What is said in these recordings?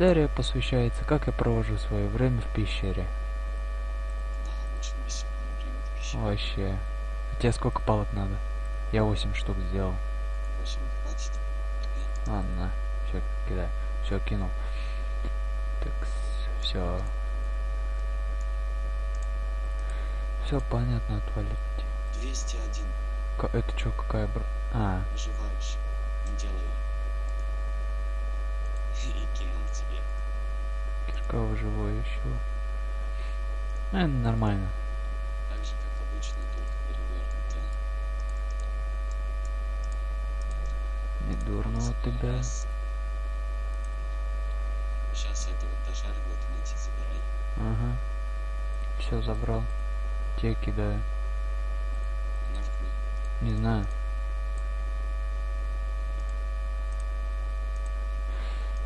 Серия посвящается, как я провожу свое время в пещере. Да. Вообще. А тебе сколько палок надо? Я 8 штук сделал. 8 хватит. Ладно, все, кидай. Все, кинул. Так, все. Все понятно, отвалить. 201. Ка- Это что, какая бр... А, Выживаешь. Не делай. И кинул тебе. Кирка выживающего. Ну, это нормально. Так же, как обычно, только перевернутая. Не дурно у тебя. Сейчас я это вот дожариваю, ты найти забирай. Ага. Все забрал. Тебе кидаю. Не знаю.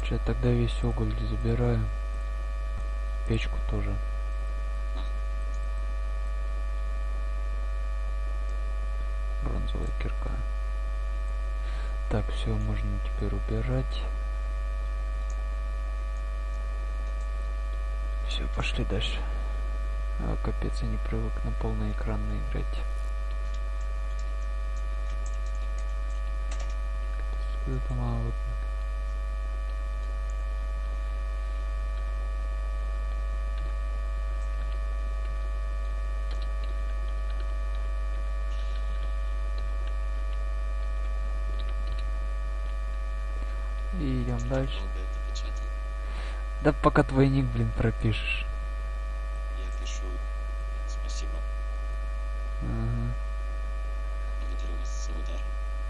Че, тогда весь уголь забираю. Печку тоже. Бронзовая кирка. Так, все, можно теперь убирать. Все, пошли дальше. А, капец, я не привык на полный экран играть. Это мало. И идем дальше. Да пока твой ник, блин, пропишешь. Я пишу. Спасибо. Ага.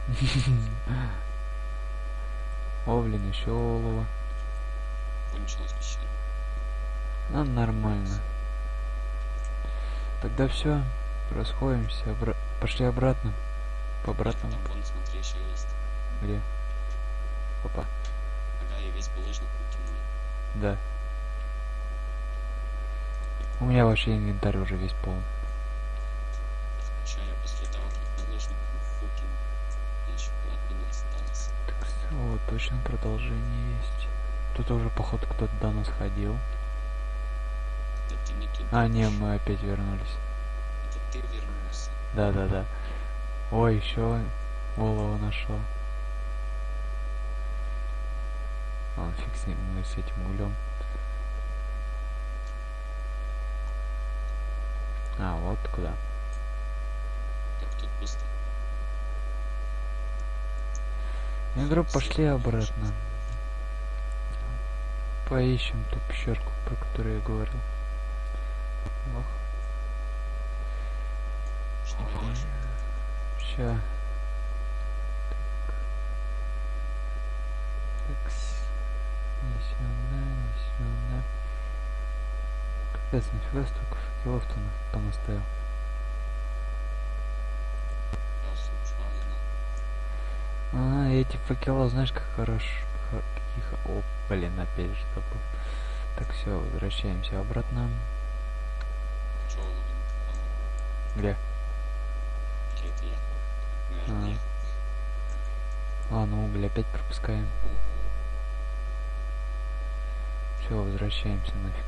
О, блин, еще олово. Кончилась пещера. Ну, нормально. Тогда все, расходимся, обра- пошли обратно. По обратному. Где? Опа, весь булыжник выкинул. да. У меня вообще инвентарь уже весь полный. Че, я после того, как булыжник выкинул, мне еще половина осталась. Так, о, точно продолжение есть. Тут уже, походу, кто-то до нас ходил. Да ты не туда. А, не, мы опять вернулись. Это ты вернулся. Да, да, да. Ой, еще олово нашел. А, фиг с ним, мы с этим углем. А, вот куда. Так тут пусто. Я говорю, пошли обратно. Поищем ту пещерку, про которую я говорил. Ох, Что видишь? ща. Так. Такс. Не сюда. Капец, нафига столько факелов-то? Я случайно. А, эти факела, знаешь, как хорош. хо- какие хо- О, блин, опять же забыл. Так, все, возвращаемся обратно. Где? А. я. Ладно, уголь опять пропускаем. Все, возвращаемся нафиг.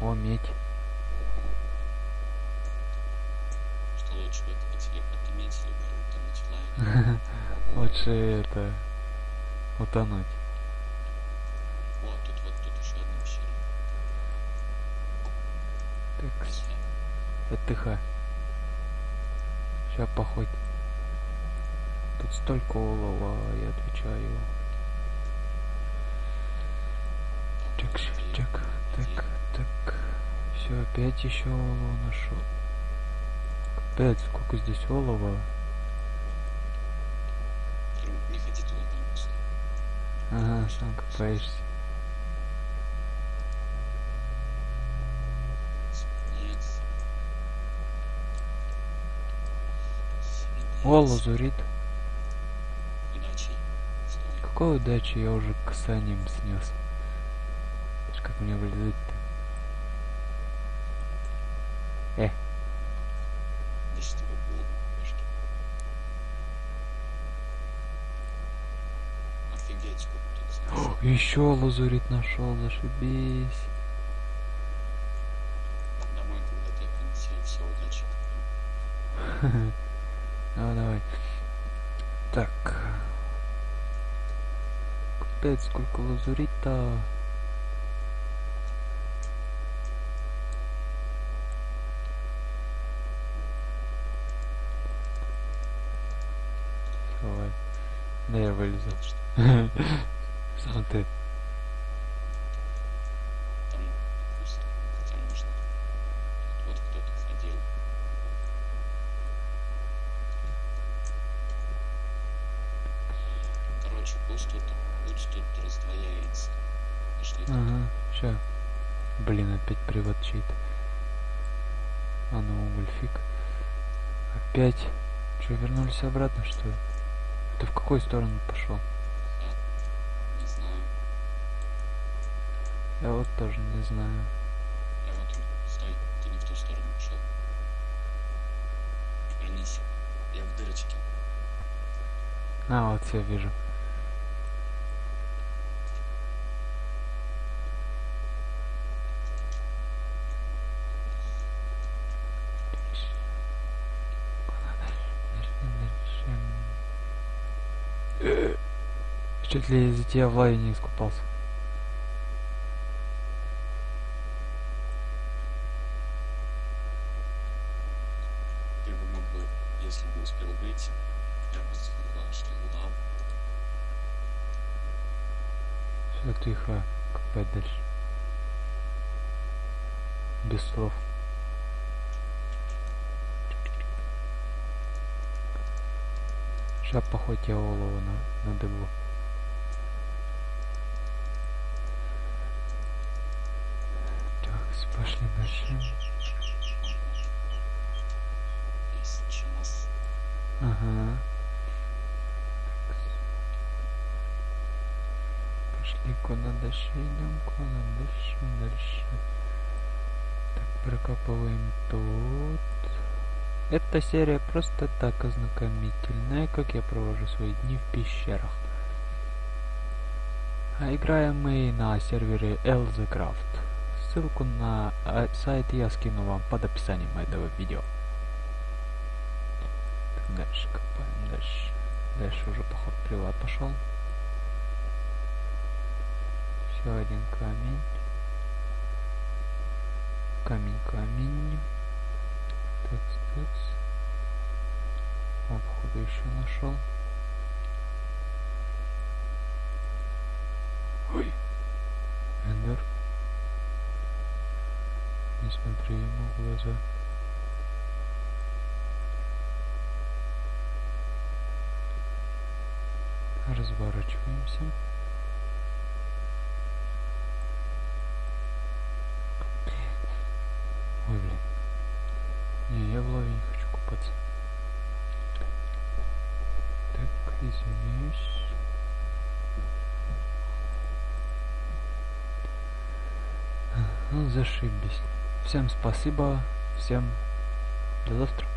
О, медь. Что лучше выкопать или поднимать, либо утонуть в. Лучше это утонуть. О, тут вот тут еще одна пещера. Так, Пошли. отдыхай. Сейчас походь. Тут столько олова, я отвечаю. Так, Так, вот и- так, так, так. Все, опять еще олово нашел. Капец, сколько здесь олова. Не ходи туда. Ага, сам копаешься. О, лазурит. Какой удачи, я уже касанием снес. Знаешь, как мне вылезать-то? Э, Да что вы голову башки. Офигеть, сколько тут звезд. Еще лазурит нашел, зашибись. Домой, когда ты принеси, все, удачи. Давай, давай. Так. Капец, сколько лазурита. Давай. Да я вылезу. Так что Сам ты. Ага, ща. Блин, опять привод чей-то. А ну, Ульфик. Опять. Че, вернулись обратно, что ли? Ты в какую сторону пошел? Не знаю. Я вот тоже не знаю. Я вот стой, ты не в ту сторону пошел. Вернись. Я в дырочке. А, вот я вижу. Чуть ли из-за тебя в лаве не искупался. Ты бы мог бы, если бы успел выйти, я бы сказал, что лав. Все тихо, копать дальше. Без слов. Сейчас похоть я голову на, на дыбу. Так, пошли дальше. Ага. Пошли куда дальше идем, куда дальше, дальше. Так, прокапываем тут. Эта серия просто так ознакомительная, как я провожу свои дни в пещерах. А играем мы на сервере LZCraft. Ссылку на а, сайт я скину вам под описанием этого видео. Так, дальше копаем, дальше. Дальше уже поход приват пошел. Еще один камень. Камень, камень. Такс, такс. О, походу еще нашел. Ой. Эндер. Не смотри ему в глаза. Разворачиваемся. Ой, блин. Не, я в лаве не хочу купаться. Так, извиняюсь. Ну, зашибись. Всем спасибо. Всем до завтра.